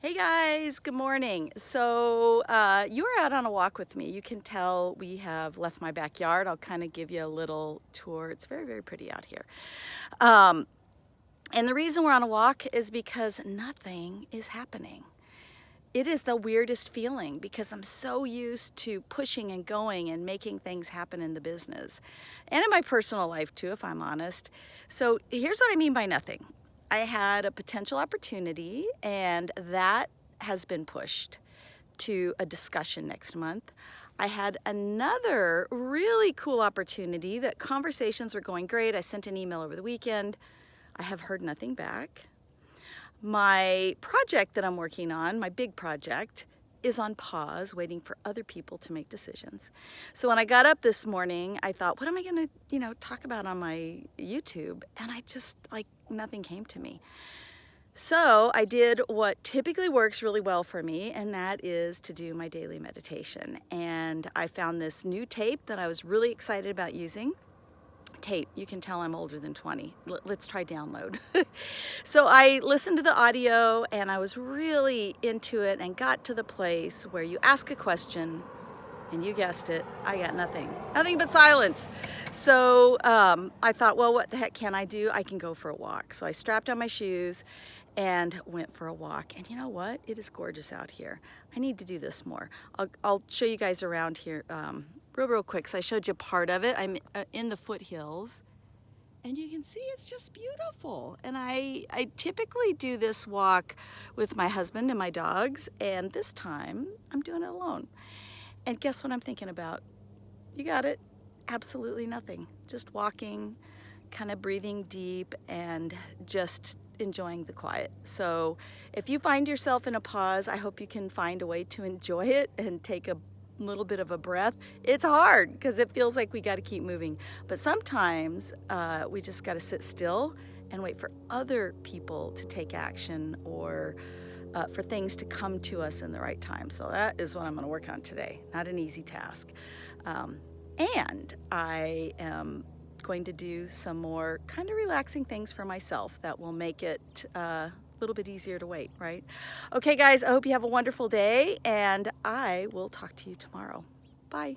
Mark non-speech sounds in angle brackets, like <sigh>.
Hey guys, good morning. So uh, you are out on a walk with me. You can tell we have left my backyard. I'll kind of give you a little tour. It's very, very pretty out here. Um, and the reason we're on a walk is because nothing is happening. It is the weirdest feeling because I'm so used to pushing and going and making things happen in the business and in my personal life too, if I'm honest. So here's what I mean by nothing. I had a potential opportunity and that has been pushed to a discussion next month. I had another really cool opportunity that conversations were going great. I sent an email over the weekend. I have heard nothing back. My project that I'm working on, my big project, is on pause waiting for other people to make decisions. So when I got up this morning, I thought, what am I going to, you know, talk about on my YouTube? And I just like nothing came to me. So I did what typically works really well for me, and that is to do my daily meditation. And I found this new tape that I was really excited about using tape. You can tell I'm older than 20. L let's try download. <laughs> so I listened to the audio and I was really into it and got to the place where you ask a question and you guessed it, I got nothing. Nothing but silence. So um, I thought, well, what the heck can I do? I can go for a walk. So I strapped on my shoes and went for a walk. And you know what? It is gorgeous out here. I need to do this more. I'll, I'll show you guys around here um, real, real quick. So I showed you part of it. I'm uh, in the foothills and you can see it's just beautiful. And I, I typically do this walk with my husband and my dogs, and this time I'm doing it alone. And guess what I'm thinking about? You got it. Absolutely nothing. Just walking, kind of breathing deep and just enjoying the quiet. So if you find yourself in a pause, I hope you can find a way to enjoy it and take a little bit of a breath. It's hard because it feels like we got to keep moving. But sometimes uh, we just got to sit still and wait for other people to take action or uh, for things to come to us in the right time. So that is what I'm going to work on today. Not an easy task. Um, and I am going to do some more kind of relaxing things for myself that will make it uh, little bit easier to wait, right? Okay, guys, I hope you have a wonderful day, and I will talk to you tomorrow. Bye.